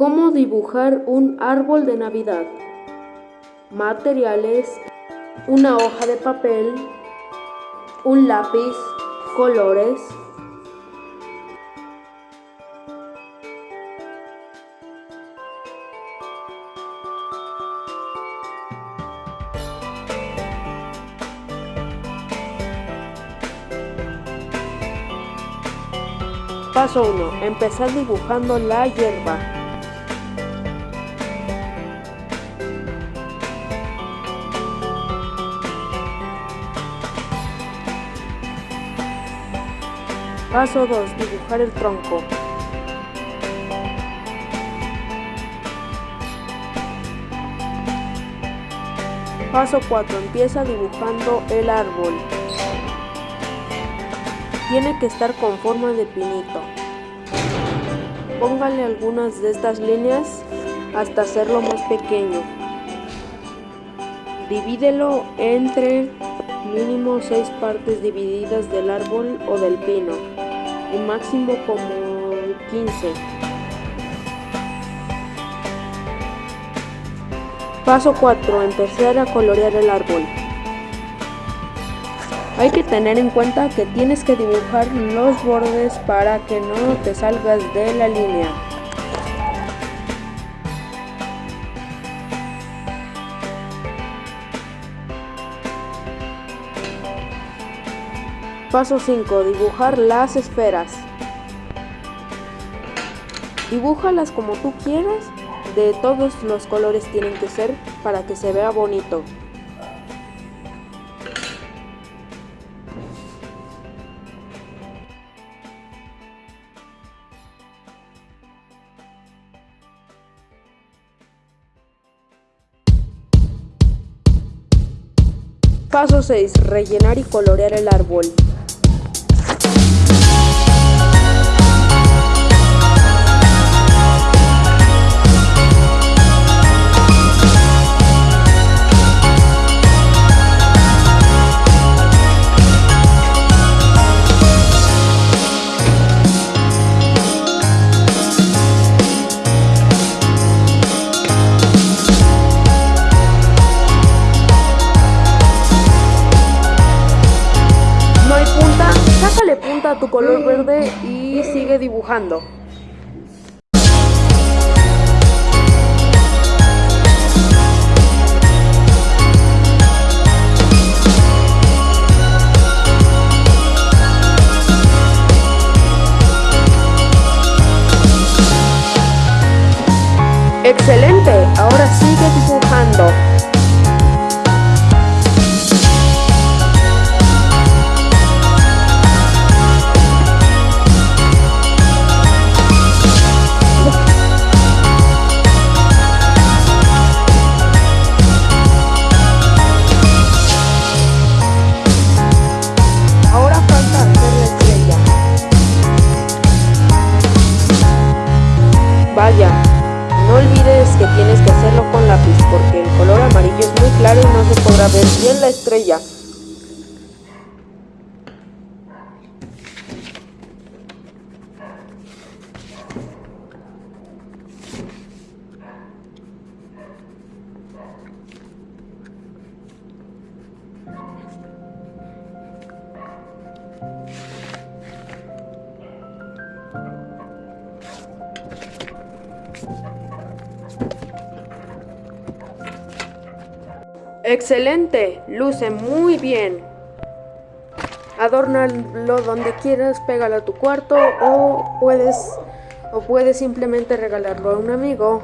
¿Cómo dibujar un árbol de Navidad? Materiales, una hoja de papel, un lápiz, colores. Paso 1. Empezar dibujando la hierba. Paso 2. Dibujar el tronco. Paso 4. Empieza dibujando el árbol. Tiene que estar con forma de pinito. Póngale algunas de estas líneas hasta hacerlo más pequeño. Divídelo entre mínimo 6 partes divididas del árbol o del pino y máximo como 15. Paso 4. Empezar a colorear el árbol. Hay que tener en cuenta que tienes que dibujar los bordes para que no te salgas de la línea. Paso 5. Dibujar las esferas. Dibújalas como tú quieras, de todos los colores tienen que ser para que se vea bonito. Paso 6. Rellenar y colorear el árbol. Sácale punta a tu color verde y sigue dibujando. ¡Excelente! Ahora sigue dibujando. Vaya, no olvides que tienes que hacerlo con lápiz porque el color amarillo es muy claro y no se podrá ver bien la estrella. Excelente, luce muy bien. Adórnalo donde quieras, pégalo a tu cuarto o puedes o puedes simplemente regalarlo a un amigo.